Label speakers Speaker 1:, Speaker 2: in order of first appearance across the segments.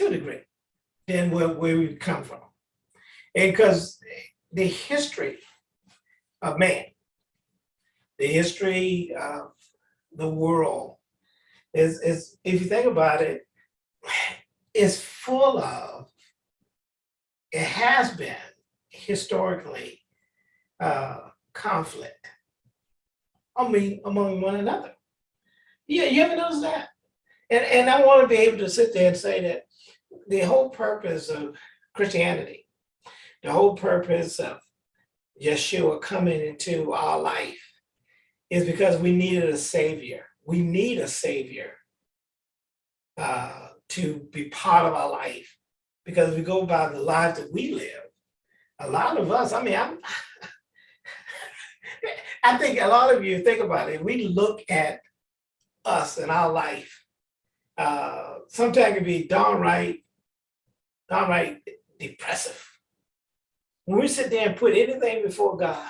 Speaker 1: to a degree than where, where we come from. And because the history of man, the history of the world is, is if you think about it, is full of, it has been historically uh, conflict. I mean, among one another. Yeah, you ever notice that? And, and I want to be able to sit there and say that the whole purpose of Christianity, the whole purpose of Yeshua coming into our life is because we needed a savior. We need a savior uh, to be part of our life. Because we go by the lives that we live, a lot of us, I mean, I'm, I think a lot of you think about it, we look at us and our life, uh, sometimes it can be downright, downright depressive. When we sit there and put anything before God,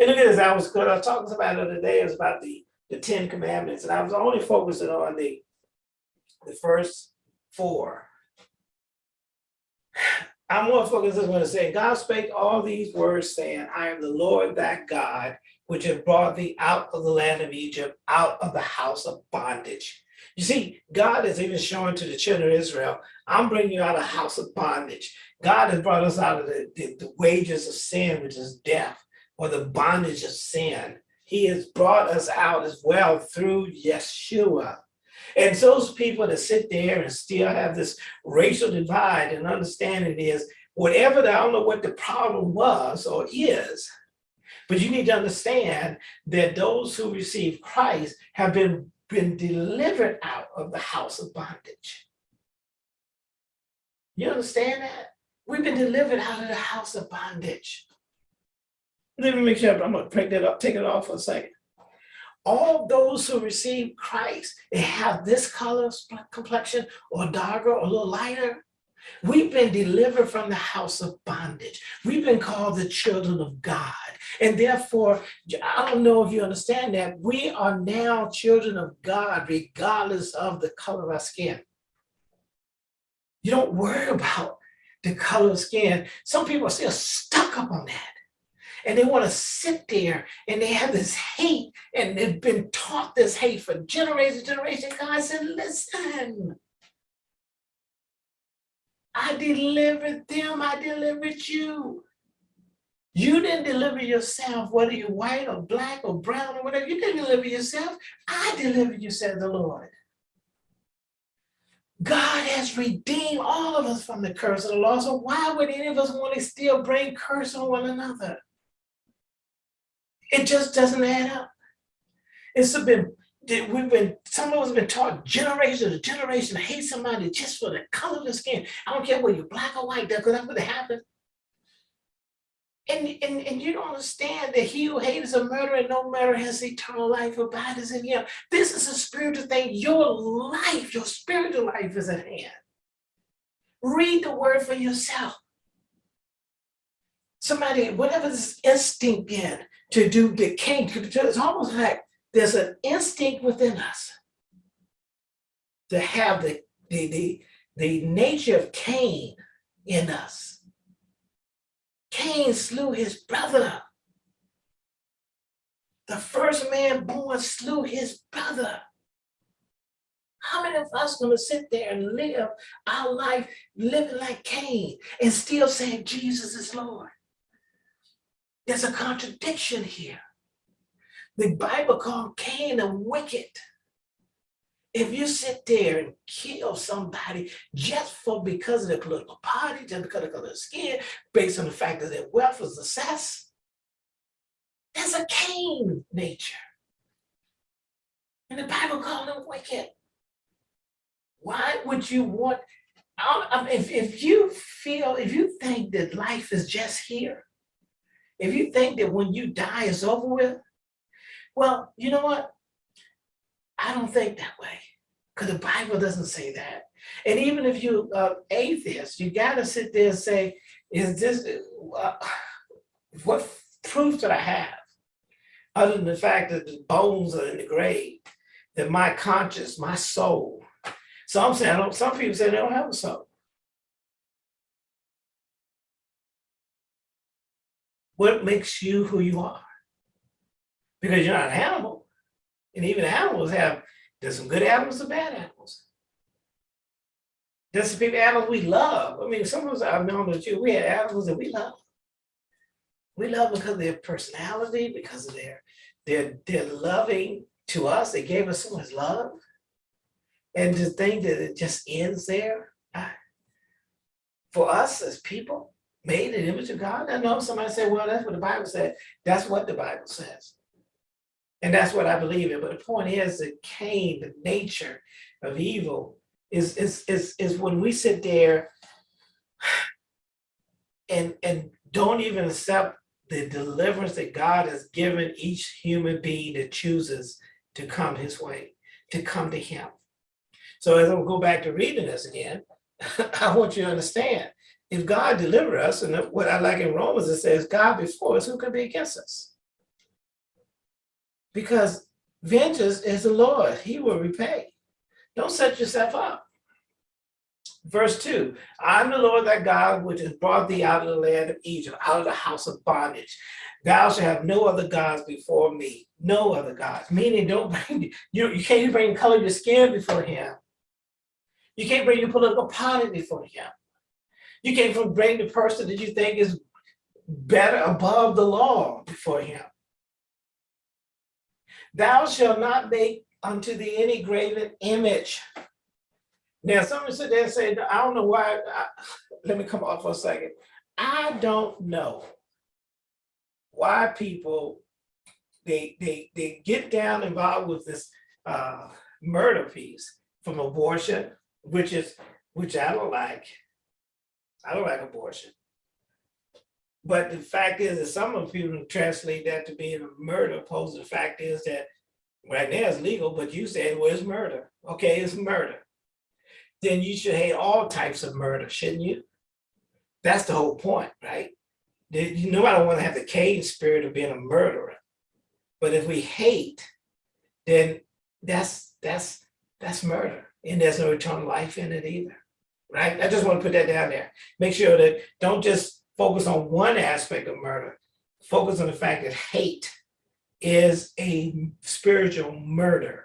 Speaker 1: and look at this, I was, talking about it the other day, it was about the, the Ten Commandments, and I was only focusing on the, the first four. I'm more focused on going to say, God spake all these words saying, I am the Lord that God, which have brought thee out of the land of Egypt, out of the house of bondage. You see, God is even showing to the children of Israel, I'm bringing you out of house of bondage. God has brought us out of the, the, the wages of sin, which is death, or the bondage of sin. He has brought us out as well through Yeshua. And those people that sit there and still have this racial divide and understanding is whatever, the, I don't know what the problem was or is, but you need to understand that those who receive Christ have been, been delivered out of the house of bondage. You understand that? We've been delivered out of the house of bondage. Let me make sure, I'm gonna break that up, take it off for a second all those who receive Christ and have this color complexion or darker or a little lighter, we've been delivered from the house of bondage. We've been called the children of God. And therefore, I don't know if you understand that, we are now children of God regardless of the color of our skin. You don't worry about the color of skin. Some people are still stuck up on that and they want to sit there and they have this hate and they've been taught this hate for generation generation. God said, listen, I delivered them, I delivered you. You didn't deliver yourself, whether you're white or black or brown or whatever, you didn't deliver yourself. I delivered you, said the Lord. God has redeemed all of us from the curse of the law. So why would any of us want to still bring curse on one another? It just doesn't add up. It's been, we've been, some of us have been taught generation to generation to hate somebody just for the color of the skin. I don't care whether you're black or white, that's what happened. And, and, and you don't understand that he who hates a murderer no murderer has eternal life abides in him. This is a spiritual thing. Your life, your spiritual life is at hand. Read the word for yourself. Somebody, whatever this instinct in, to do the king. It's almost like there's an instinct within us to have the, the, the, the nature of Cain in us. Cain slew his brother. The first man born slew his brother. How many of us gonna sit there and live our life living like Cain and still saying Jesus is Lord? There's a contradiction here. The Bible called Cain a wicked. If you sit there and kill somebody just for because of their political party, just because of their skin, based on the fact that their wealth was assessed, that's a Cain nature. And the Bible called him wicked. Why would you want, if, if you feel, if you think that life is just here, if you think that when you die it's over with, well, you know what? I don't think that way because the Bible doesn't say that. And even if you uh, atheist, you got to sit there and say, is this, uh, what proof that I have? Other than the fact that the bones are in the grave, that my conscience, my soul. Some say, I don't, some people say they don't have a soul. What makes you who you are? Because you're not an animal. And even animals have, there's some good animals and bad animals. There's some people, animals we love. I mean, some of us I've known that you, we had animals that we love. We love because of their personality, because of their, their, their loving to us. They gave us so much love. And to think that it just ends there, for us as people, made in the image of God, I know somebody said, well, that's what the Bible said. That's what the Bible says. And that's what I believe in. But the point is that Cain, the nature of evil, is is is is when we sit there and and don't even accept the deliverance that God has given each human being that chooses to come his way, to come to him. So as I go back to reading this again, I want you to understand, if God deliver us, and what I like in Romans, it says, God before us, who can be against us? Because vengeance is the Lord, he will repay. Don't set yourself up. Verse two, I'm the Lord thy God, which has brought thee out of the land of Egypt, out of the house of bondage. Thou shalt have no other gods before me, no other gods. Meaning, don't bring you. You can't bring color your skin before him. You can't bring your political party before him. You can't bring the person that you think is better above the law before him. Thou shalt not make unto thee any graven image. Now, someone sit there and say, I don't know why, I, let me come off for a second. I don't know why people, they, they, they get down involved with this uh, murder piece from abortion, which is, which I don't like. I don't like abortion. But the fact is that some of people translate that to being a murder, opposed to the fact is that right now it's legal, but you said, well, it's murder. Okay, it's murder. Then you should hate all types of murder, shouldn't you? That's the whole point, right? You know, I don't want to have the Cain spirit of being a murderer. But if we hate, then that's that's that's murder. And there's no eternal life in it either. Right? I just want to put that down there. Make sure that don't just focus on one aspect of murder. Focus on the fact that hate is a spiritual murder.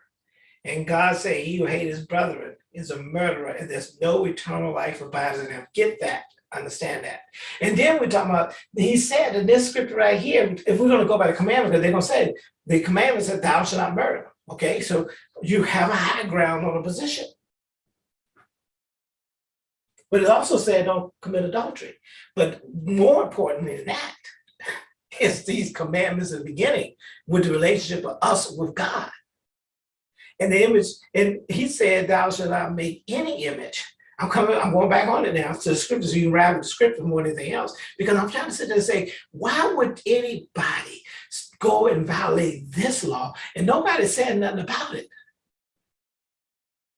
Speaker 1: And God said, he who hates his brethren is a murderer and there's no eternal life abides in him. Get that, understand that. And then we're talking about, he said in this scripture right here, if we're gonna go by the commandments, because they're gonna say, the commandment said thou shalt not murder. Okay, so you have a high ground on a position. But it also said don't commit adultery. But more importantly than that, is these commandments in the beginning with the relationship of us with God. And the image, and he said, thou shalt not make any image. I'm coming, I'm going back on it now to the scriptures. So you can ride the scripture more than anything else, because I'm trying to sit there and say, why would anybody go and violate this law? And nobody said nothing about it.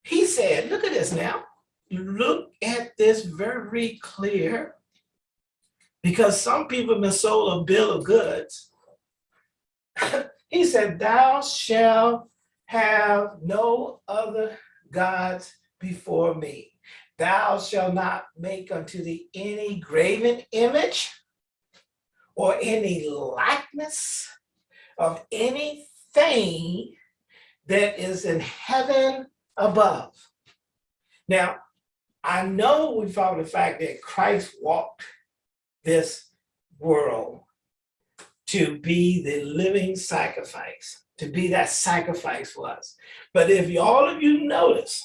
Speaker 1: He said, look at this now. Look at this very clear. Because some people have been sold a bill of goods. he said, thou shalt have no other gods before me. Thou shalt not make unto thee any graven image or any likeness of anything that is in heaven above. Now, I know we found the fact that Christ walked this world to be the living sacrifice to be that sacrifice for us. But if all of you notice,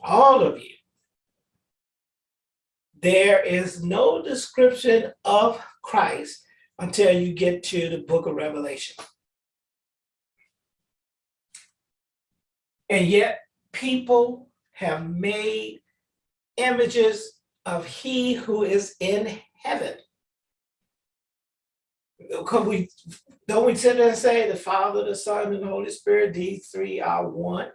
Speaker 1: all of you, there is no description of Christ until you get to the book of Revelation. And yet people have made images of he who is in heaven. We don't we sit there and say the Father, the Son, and the Holy Spirit, these three are one?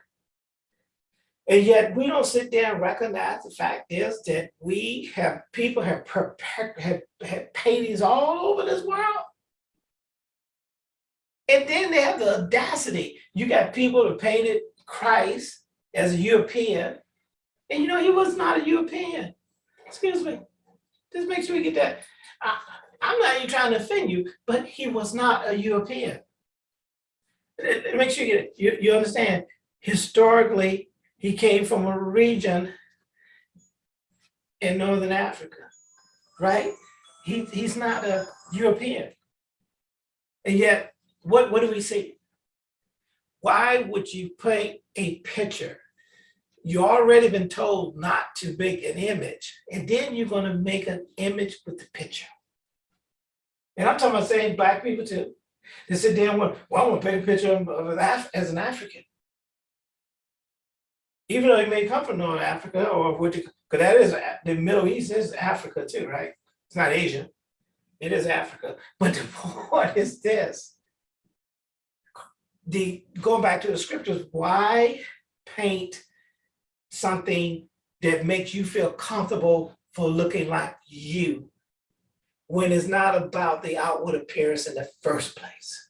Speaker 1: And yet we don't sit there and recognize the fact is that we have people have prepared have, have paintings all over this world. And then they have the audacity. You got people that painted Christ as a European. And you know, he was not a European. Excuse me. Just make sure we get that. I, I'm not even trying to offend you, but he was not a European. Make sure you. You, you understand? Historically, he came from a region in Northern Africa, right? He, he's not a European. And yet, what, what do we see? Why would you paint a picture? You already been told not to make an image, and then you're gonna make an image with the picture. And I'm talking about saying black people too. They sit and want, well, I want to paint a picture of, an Af as an African. Even though he may come from North Africa or you, because that is, the Middle East is Africa too, right? It's not Asia. It is Africa. But the point is this. The, going back to the scriptures, why paint something that makes you feel comfortable for looking like you? When it's not about the outward appearance in the first place.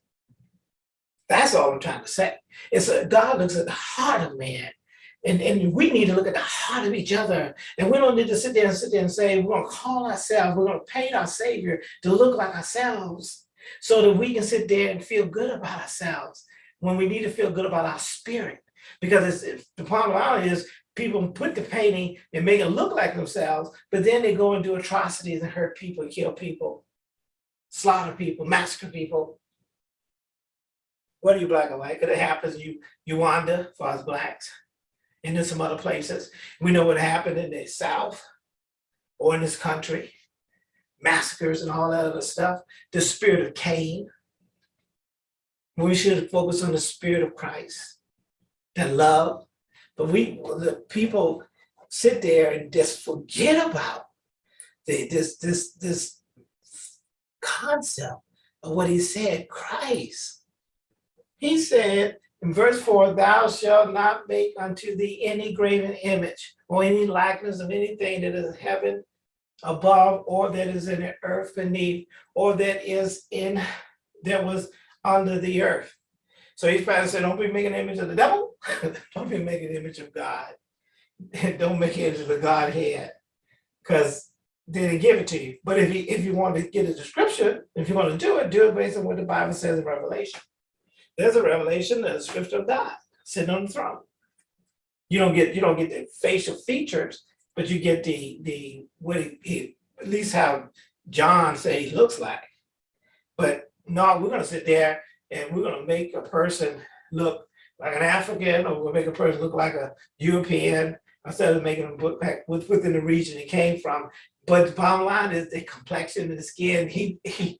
Speaker 1: That's all I'm trying to say. It's a, God looks at the heart of man. And, and we need to look at the heart of each other. And we don't need to sit there and sit there and say, we're gonna call ourselves, we're gonna paint our savior to look like ourselves. So that we can sit there and feel good about ourselves when we need to feel good about our spirit. Because the problem is people put the painting and make it look like themselves, but then they go and do atrocities and hurt people, kill people, slaughter people, massacre people. What Whether you black or white, because it happens, you, Uganda, for us blacks, and in some other places. We know what happened in the South or in this country, massacres and all that other stuff, the spirit of Cain. We should focus on the spirit of Christ, the love, but we, the people sit there and just forget about the, this, this, this concept of what he said, Christ. He said in verse four, thou shalt not make unto thee any graven image or any likeness of anything that is in heaven above or that is in the earth beneath or that is in, that was under the earth. So he's trying don't be making an image of the devil, don't be making an image of God. Don't make an image of the Godhead, because they didn't give it to you. But if you, if you want to get a description, if you want to do it, do it based on what the Bible says in Revelation. There's a revelation, there's a scripture of God sitting on the throne. You don't get, you don't get the facial features, but you get the, the, what he- he, at least how John say he looks like. But no, we're gonna sit there and we're gonna make a person look like an African, or make a person look like a European, instead of making them look with- within the region he came from. But the bottom line is the complexion of the skin, he, he,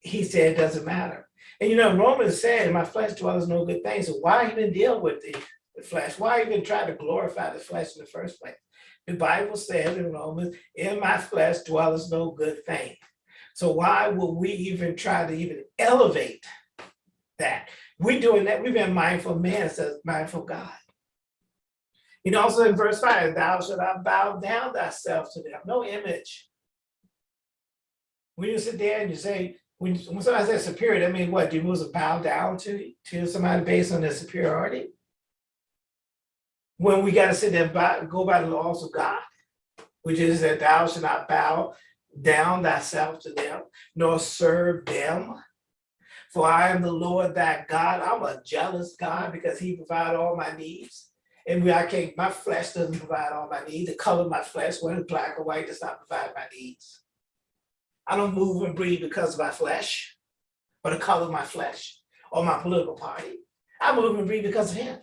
Speaker 1: he said it doesn't matter. And you know, Romans said, in my flesh dwells no good thing, so why even deal with the, the flesh? Why even try to glorify the flesh in the first place? The Bible says in Romans, in my flesh dwells no good thing. So why would we even try to even elevate that? We doing that, we've been mindful of man, says mindful God. You know, also in verse five, thou shalt not bow down thyself to them, no image. When you sit there and you say, when, when somebody says superior, that means what, Do you must bow down to, to somebody based on their superiority? When we gotta sit there and go by the laws of God, which is that thou shalt not bow down thyself to them, nor serve them. For I am the Lord thy God. I'm a jealous God because he provide all my needs. And I can't, my flesh doesn't provide all my needs. The color of my flesh, whether black or white, does not provide my needs. I don't move and breathe because of my flesh, or the color of my flesh, or my political party. I move and breathe because of him.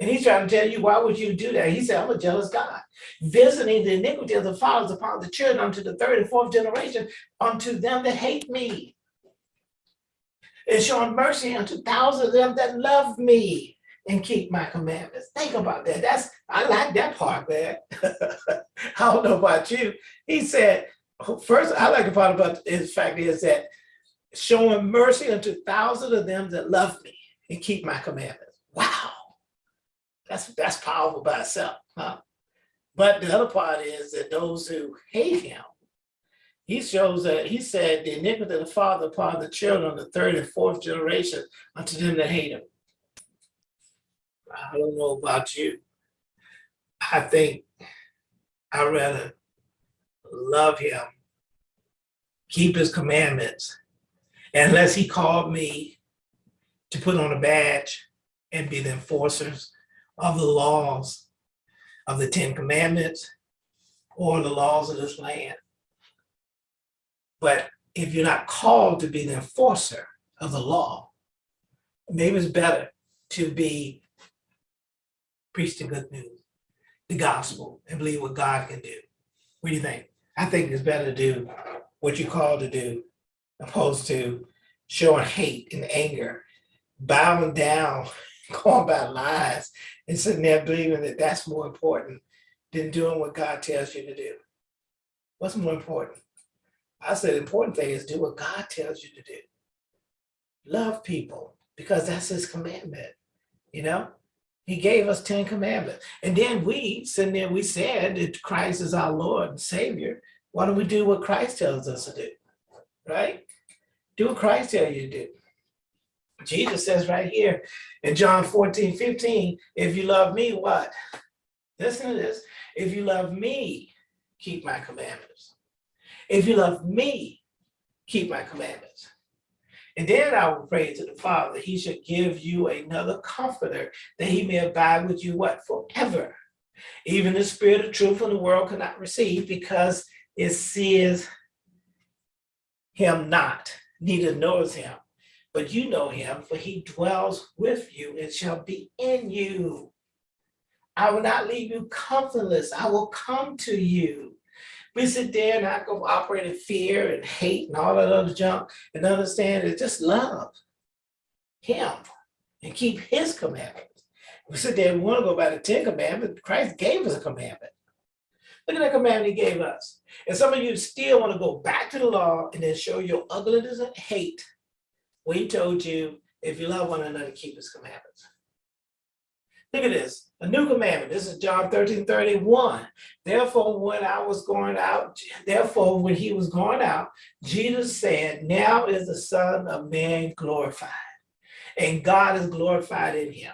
Speaker 1: And he's trying to tell you, why would you do that? He said, I'm a jealous God, visiting the iniquity of the fathers upon the children unto the third and fourth generation, unto them that hate me. And showing mercy unto thousands of them that love me and keep my commandments. Think about that. That's, I like that part, man. I don't know about you. He said, first, I like the part about his fact is that showing mercy unto thousands of them that love me and keep my commandments. Wow. That's that's powerful by itself, huh? But the other part is that those who hate him, he shows that he said the iniquity of the father upon the children of the third and fourth generation unto them that hate him. I don't know about you. I think I'd rather love him, keep his commandments, unless he called me to put on a badge and be the enforcers of the laws of the Ten Commandments or the laws of this land. But if you're not called to be the enforcer of the law, maybe it's better to be preach the good news, the gospel, and believe what God can do. What do you think? I think it's better to do what you're called to do, opposed to showing hate and anger, bowing down, going by lies, and sitting there believing that that's more important than doing what God tells you to do. What's more important? I said the important thing is do what God tells you to do. Love people because that's his commandment, you know? He gave us 10 commandments. And then we, sitting there, we said that Christ is our Lord and Savior. Why don't we do what Christ tells us to do? Right? Do what Christ tells you to do. Jesus says right here in John 14, 15, if you love me, what? Listen to this. If you love me, keep my commandments. If you love me, keep my commandments. And then I will pray to the Father, he should give you another comforter that he may abide with you what forever. Even the spirit of truth in the world cannot receive because it sees him not, neither knows him. But you know him, for he dwells with you and shall be in you. I will not leave you comfortless. I will come to you. We sit there and I go operate in fear and hate and all that other junk and understand it's just love him and keep his commandments. We sit there and we want to go by the 10 commandments. Christ gave us a commandment. Look at that commandment he gave us. And some of you still want to go back to the law and then show your ugliness and hate. We told you, if you love one another, keep his commandments. Look at this, a new commandment. This is John 13, 31. Therefore, when I was going out, therefore, when he was going out, Jesus said, now is the son of man glorified and God is glorified in him.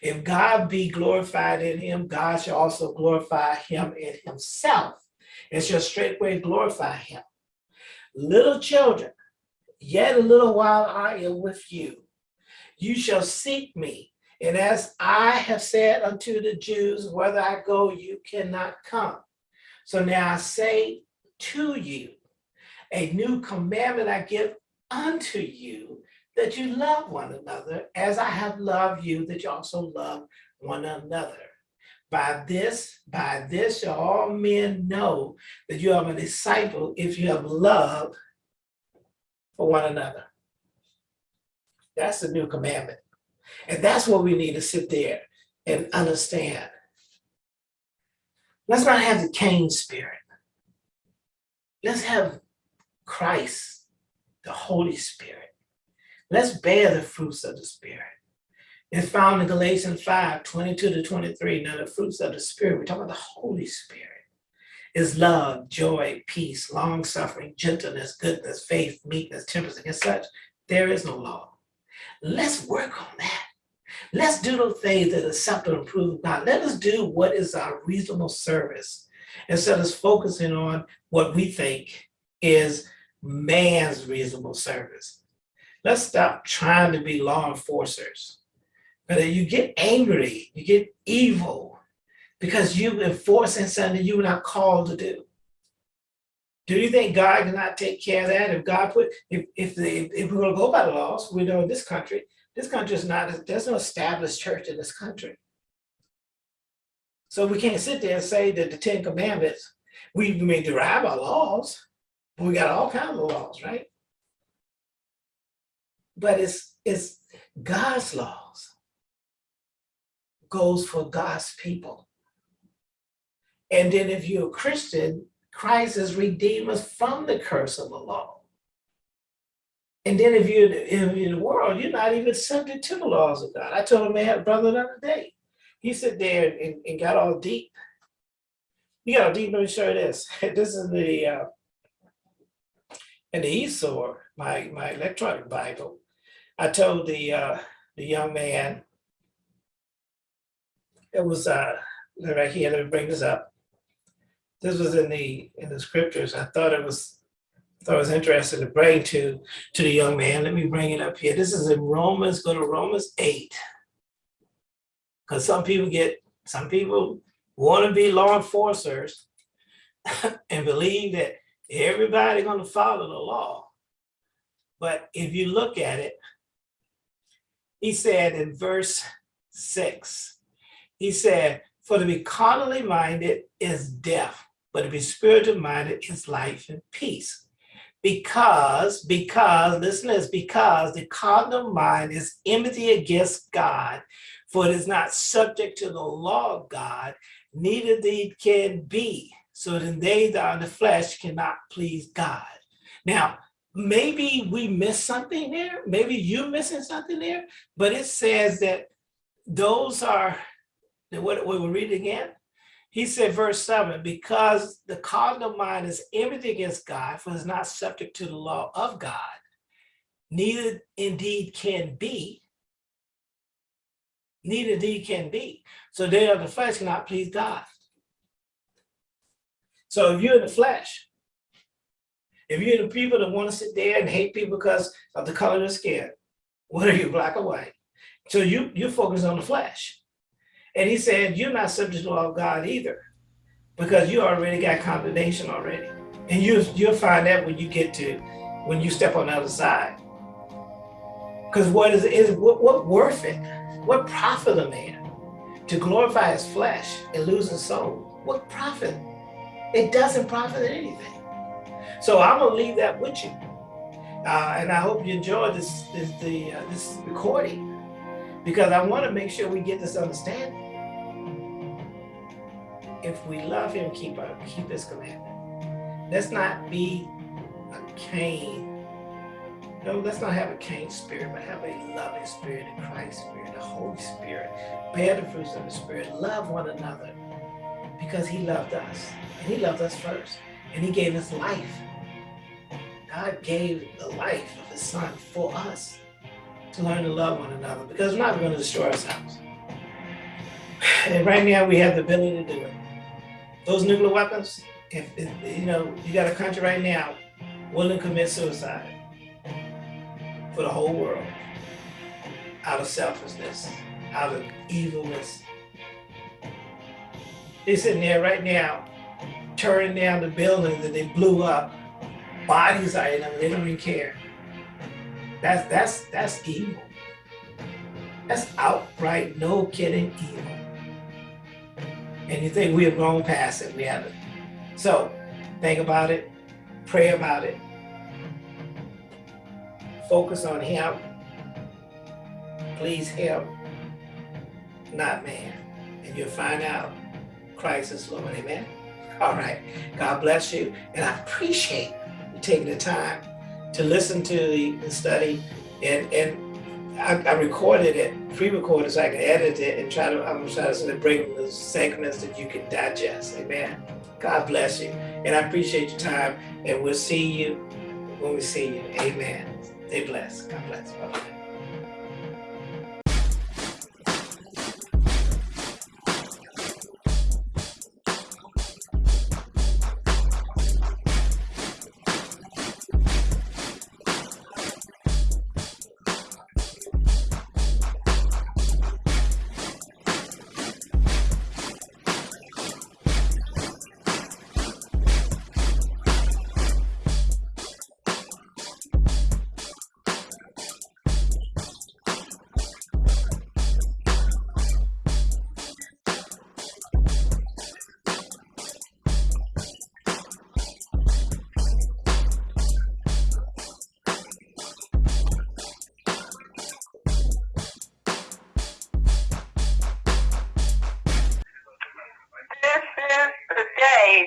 Speaker 1: If God be glorified in him, God shall also glorify him in himself and shall straightway glorify him. Little children, yet a little while I am with you. You shall seek me and as I have said unto the Jews, whether I go, you cannot come. So now I say to you, a new commandment I give unto you, that you love one another as I have loved you, that you also love one another. By this, by this shall all men know that you are a disciple if you have love for one another. That's the new commandment. And that's what we need to sit there and understand. Let's not have the Cain spirit. Let's have Christ, the Holy Spirit. Let's bear the fruits of the Spirit. It's found in Galatians 5, 22 to 23. Now the fruits of the Spirit, we're talking about the Holy Spirit, is love, joy, peace, long suffering, gentleness, goodness, faith, meekness, temperance. Against such, there is no law. Let's work on that. Let's do those things that acceptable and prove God. Let us do what is our reasonable service instead of focusing on what we think is man's reasonable service. Let's stop trying to be law enforcers. But you get angry, you get evil because you're enforcing something you're not called to do. Do you think God cannot take care of that? If God put, if if, the, if we're going to go by the laws, we know in this country, this country is not, there's no established church in this country. So we can't sit there and say that the Ten Commandments, we may derive our laws, but we got all kinds of laws, right? But it's, it's God's laws goes for God's people. And then if you're a Christian, Christ has redeemed us from the curse of the law. And then if you're in, the world, you're not even subject to the laws of God. I told a man, brother the other day, he sat there and, and got all deep. He got all deep, let me show you this. This is the, uh, in the eSword, my, my electronic Bible. I told the, uh, the young man, it was uh right here, let me bring this up. This was in the in the scriptures. I thought it was thought it was interesting to bring to to the young man. Let me bring it up here. This is in Romans, go to Romans 8. Because some people get, some people want to be law enforcers and believe that everybody gonna follow the law. But if you look at it, he said in verse six, he said, for to be carnally minded is death, but to be spiritual minded is life and peace. Because, because, listen this, because the carnal mind is enmity against God, for it is not subject to the law of God, neither they can be. So then they that are in the flesh cannot please God. Now, maybe we missed something there. Maybe you're missing something there, but it says that those are, what we were reading again, he said, verse seven, because the carnal mind is enmity against God, for it is not subject to the law of God, neither indeed can be, neither indeed can be. So they of the flesh cannot please God. So if you're in the flesh, if you're the people that want to sit there and hate people because of the color of their skin, whether you're black or white, so you you focus on the flesh. And he said, you're not subject to the law of God either, because you already got condemnation already. And you, you'll find that when you get to, when you step on the other side. Because what is, is what, what worth it? What profit a man to glorify his flesh and lose his soul? What profit? It doesn't profit anything. So I'm gonna leave that with you. Uh, and I hope you enjoyed this, this, the, uh, this recording because I want to make sure we get this understanding if we love him, keep our, keep his commandment. Let's not be a Cain. No, let's not have a Cain spirit, but have a loving spirit, a Christ spirit, a Holy Spirit. Bear the fruits of the Spirit. Love one another because he loved us. And he loved us first. And he gave his life. God gave the life of his son for us to learn to love one another because we're not going to destroy ourselves. And right now we have the ability to do it those nuclear weapons, if, if, you know, you got a country right now willing to commit suicide for the whole world out of selfishness, out of evilness. They're sitting there right now, tearing down the buildings that they blew up. Bodies are in them, they don't even care. That's that's that's evil. That's outright, no kidding evil and you think we have grown past it. We haven't. So think about it, pray about it, focus on him, please him, not man. And you'll find out Christ is Lord, amen? All right, God bless you. And I appreciate you taking the time to listen to the, study and, and I, I recorded it, pre-recorded so I can edit it and try to, I'm trying to bring the segments that you can digest. Amen. God bless you. And I appreciate your time. And we'll see you when we see you. Amen. Stay blessed. God bless.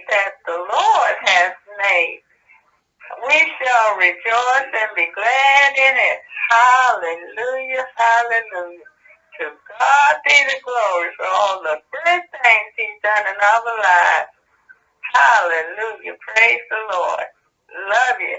Speaker 2: That the Lord has made. We shall rejoice and be glad in it. Hallelujah, hallelujah. To God be the glory for all the great things he's done in our lives. Hallelujah. Praise the Lord. Love you.